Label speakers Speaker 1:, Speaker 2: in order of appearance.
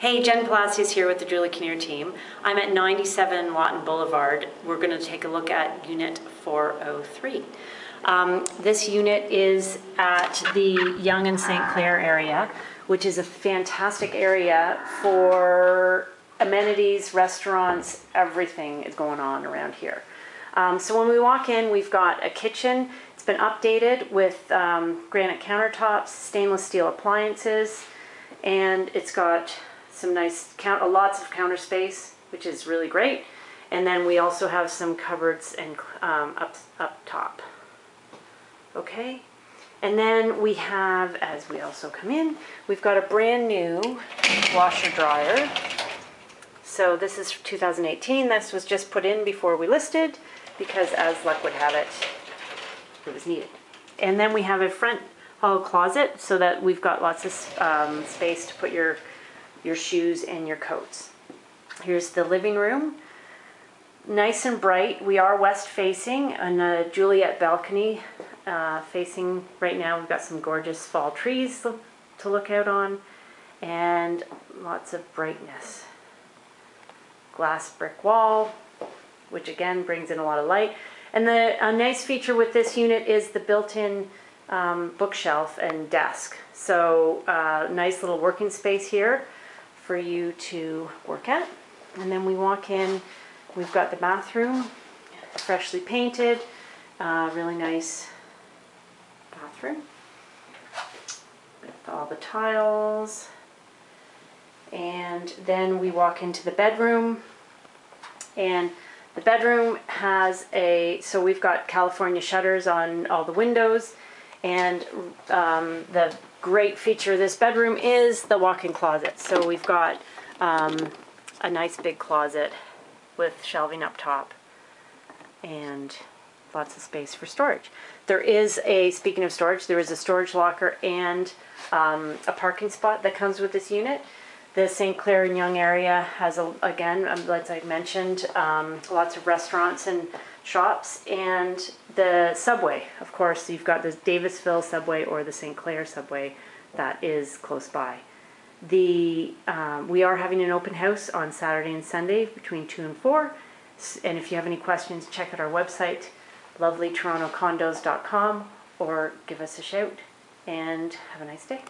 Speaker 1: Hey, Jen Palacios here with the Julie Kinnear team. I'm at 97 Lawton Boulevard. We're going to take a look at Unit 403. Um, this unit is at the Yonge and St. Clair area, which is a fantastic area for amenities, restaurants, everything is going on around here. Um, so when we walk in, we've got a kitchen. It's been updated with um, granite countertops, stainless steel appliances, and it's got some nice count, lots of counter space, which is really great. And then we also have some cupboards and um, up up top. Okay, and then we have, as we also come in, we've got a brand new washer dryer. So this is 2018. This was just put in before we listed because as luck would have it, it was needed. And then we have a front hall closet so that we've got lots of um, space to put your, your shoes and your coats. Here's the living room. Nice and bright. We are west facing on a Juliet balcony uh, facing right now. We've got some gorgeous fall trees to look out on and lots of brightness. Glass brick wall, which again brings in a lot of light. And the a nice feature with this unit is the built-in um, bookshelf and desk. So uh, nice little working space here for you to work at. And then we walk in, we've got the bathroom, freshly painted, uh, really nice bathroom. With all the tiles. And then we walk into the bedroom and the bedroom has a, so we've got California shutters on all the windows. And um, the great feature of this bedroom is the walk-in closet. So we've got um, a nice big closet with shelving up top and lots of space for storage. There is a, speaking of storage, there is a storage locker and um, a parking spot that comes with this unit. The St. Clair and Yonge area has, a, again, um, as I mentioned, um, lots of restaurants and shops, and the subway. Of course, you've got the Davisville subway or the St. Clair subway that is close by. The um, we are having an open house on Saturday and Sunday between two and four. And if you have any questions, check out our website, lovelytorontocondos.com, or give us a shout. And have a nice day.